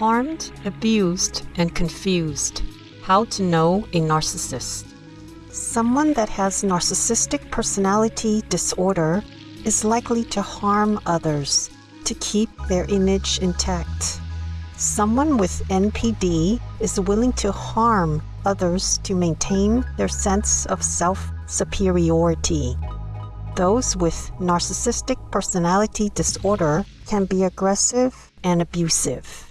Harmed, abused, and confused. How to know a narcissist. Someone that has narcissistic personality disorder is likely to harm others to keep their image intact. Someone with NPD is willing to harm others to maintain their sense of self superiority. Those with narcissistic personality disorder can be aggressive and abusive.